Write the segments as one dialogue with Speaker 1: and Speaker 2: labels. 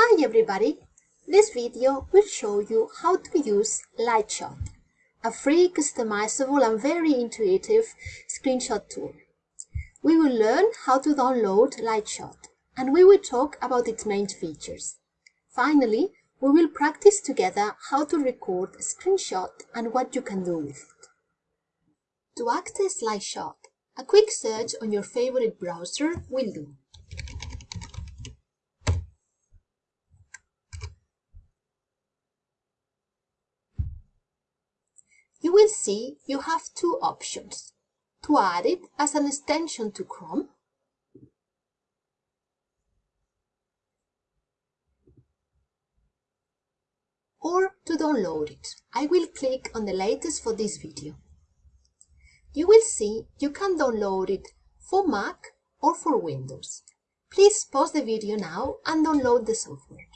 Speaker 1: Hi everybody! This video will show you how to use Lightshot, a free, customizable and very intuitive screenshot tool. We will learn how to download Lightshot and we will talk about its main features. Finally, we will practice together how to record a screenshot and what you can do with it. To access Lightshot, a quick search on your favorite browser will do. You will see you have two options. To add it as an extension to Chrome or to download it. I will click on the latest for this video. You will see you can download it for Mac or for Windows. Please pause the video now and download the software.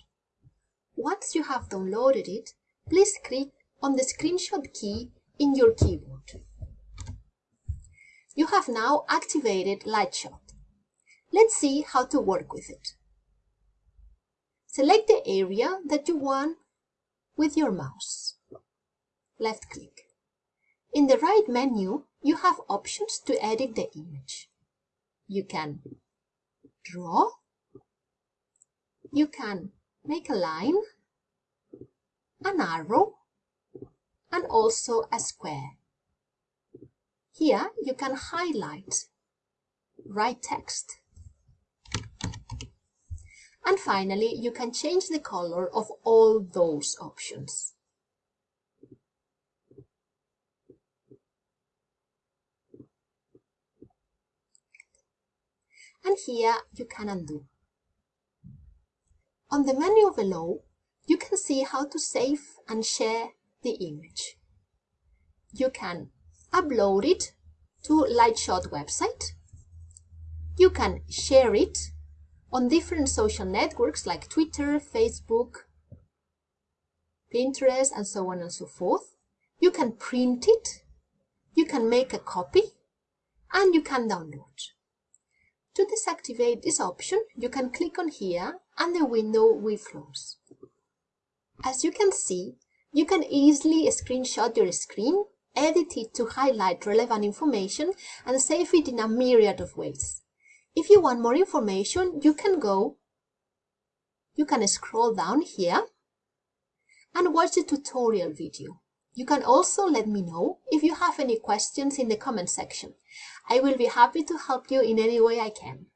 Speaker 1: Once you have downloaded it, please click on the screenshot key in your keyboard. You have now activated Lightshot. Let's see how to work with it. Select the area that you want with your mouse. Left click. In the right menu, you have options to edit the image. You can draw, you can make a line, an arrow, and also a square. Here you can highlight, write text. And finally, you can change the color of all those options. And here you can undo. On the menu below, you can see how to save and share the image. You can upload it to Lightshot website. You can share it on different social networks like Twitter, Facebook, Pinterest, and so on and so forth. You can print it, you can make a copy, and you can download. To deactivate this option, you can click on here and the window will close. As you can see, you can easily screenshot your screen, edit it to highlight relevant information, and save it in a myriad of ways. If you want more information, you can go, you can scroll down here and watch the tutorial video. You can also let me know if you have any questions in the comment section. I will be happy to help you in any way I can.